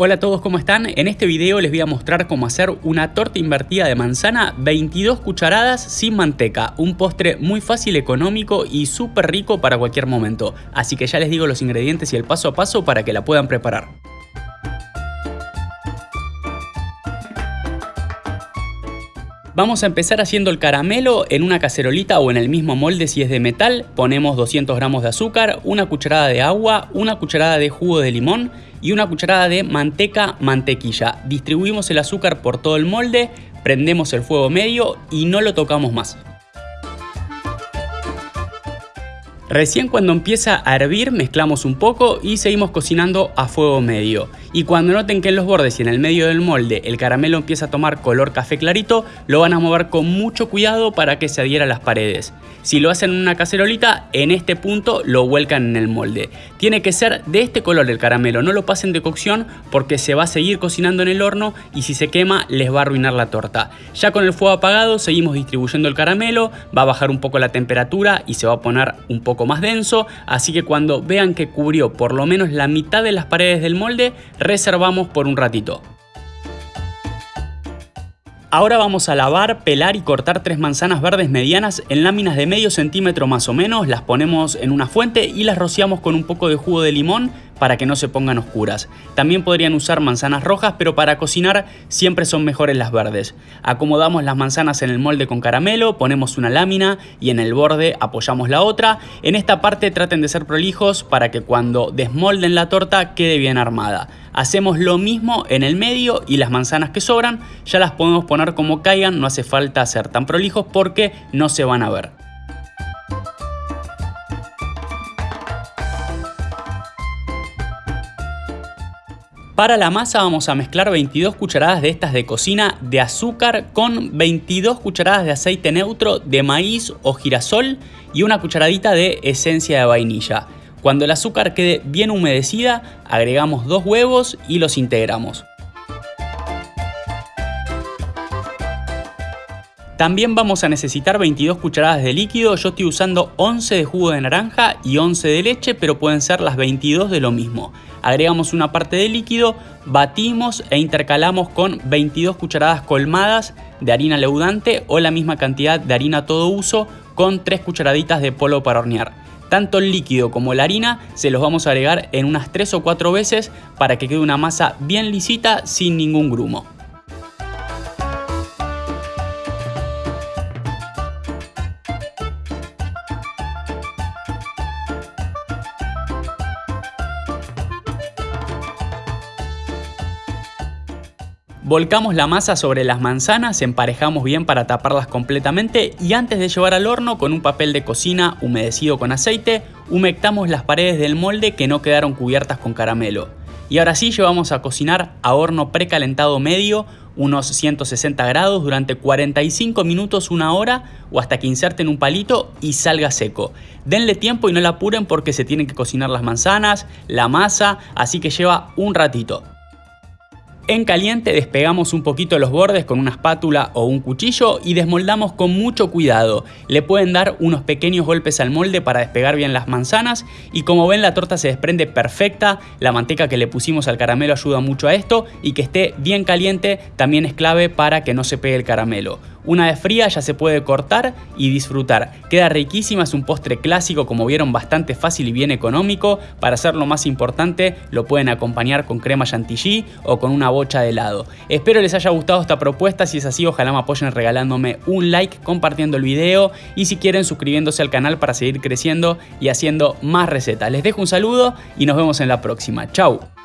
Hola a todos, ¿cómo están? En este video les voy a mostrar cómo hacer una torta invertida de manzana 22 cucharadas sin manteca. Un postre muy fácil, económico y súper rico para cualquier momento. Así que ya les digo los ingredientes y el paso a paso para que la puedan preparar. Vamos a empezar haciendo el caramelo en una cacerolita o en el mismo molde si es de metal. Ponemos 200 gramos de azúcar, una cucharada de agua, una cucharada de jugo de limón y una cucharada de manteca mantequilla. Distribuimos el azúcar por todo el molde, prendemos el fuego medio y no lo tocamos más. Recién cuando empieza a hervir mezclamos un poco y seguimos cocinando a fuego medio. Y cuando noten que en los bordes y en el medio del molde el caramelo empieza a tomar color café clarito, lo van a mover con mucho cuidado para que se adhiera a las paredes. Si lo hacen en una cacerolita, en este punto lo vuelcan en el molde. Tiene que ser de este color el caramelo, no lo pasen de cocción porque se va a seguir cocinando en el horno y si se quema les va a arruinar la torta. Ya con el fuego apagado seguimos distribuyendo el caramelo, va a bajar un poco la temperatura y se va a poner un poco más denso, así que cuando vean que cubrió por lo menos la mitad de las paredes del molde, reservamos por un ratito. Ahora vamos a lavar, pelar y cortar tres manzanas verdes medianas en láminas de medio centímetro más o menos, las ponemos en una fuente y las rociamos con un poco de jugo de limón para que no se pongan oscuras. También podrían usar manzanas rojas, pero para cocinar siempre son mejores las verdes. Acomodamos las manzanas en el molde con caramelo, ponemos una lámina y en el borde apoyamos la otra. En esta parte traten de ser prolijos para que cuando desmolden la torta quede bien armada. Hacemos lo mismo en el medio y las manzanas que sobran ya las podemos poner como caigan, no hace falta ser tan prolijos porque no se van a ver. Para la masa vamos a mezclar 22 cucharadas de estas de cocina de azúcar con 22 cucharadas de aceite neutro de maíz o girasol y una cucharadita de esencia de vainilla. Cuando el azúcar quede bien humedecida, agregamos dos huevos y los integramos. También vamos a necesitar 22 cucharadas de líquido, yo estoy usando 11 de jugo de naranja y 11 de leche, pero pueden ser las 22 de lo mismo. Agregamos una parte de líquido, batimos e intercalamos con 22 cucharadas colmadas de harina leudante o la misma cantidad de harina todo uso con 3 cucharaditas de polvo para hornear. Tanto el líquido como la harina se los vamos a agregar en unas 3 o 4 veces para que quede una masa bien lisita sin ningún grumo. Volcamos la masa sobre las manzanas, emparejamos bien para taparlas completamente y antes de llevar al horno con un papel de cocina humedecido con aceite, humectamos las paredes del molde que no quedaron cubiertas con caramelo. Y ahora sí llevamos a cocinar a horno precalentado medio unos 160 grados durante 45 minutos, una hora o hasta que inserten un palito y salga seco. Denle tiempo y no la apuren porque se tienen que cocinar las manzanas, la masa, así que lleva un ratito. En caliente despegamos un poquito los bordes con una espátula o un cuchillo y desmoldamos con mucho cuidado. Le pueden dar unos pequeños golpes al molde para despegar bien las manzanas y como ven la torta se desprende perfecta, la manteca que le pusimos al caramelo ayuda mucho a esto y que esté bien caliente también es clave para que no se pegue el caramelo. Una vez fría ya se puede cortar y disfrutar. Queda riquísima, es un postre clásico como vieron bastante fácil y bien económico. Para hacerlo más importante lo pueden acompañar con crema chantilly o con una bocha de helado. Espero les haya gustado esta propuesta, si es así ojalá me apoyen regalándome un like, compartiendo el video y si quieren suscribiéndose al canal para seguir creciendo y haciendo más recetas. Les dejo un saludo y nos vemos en la próxima. Chau.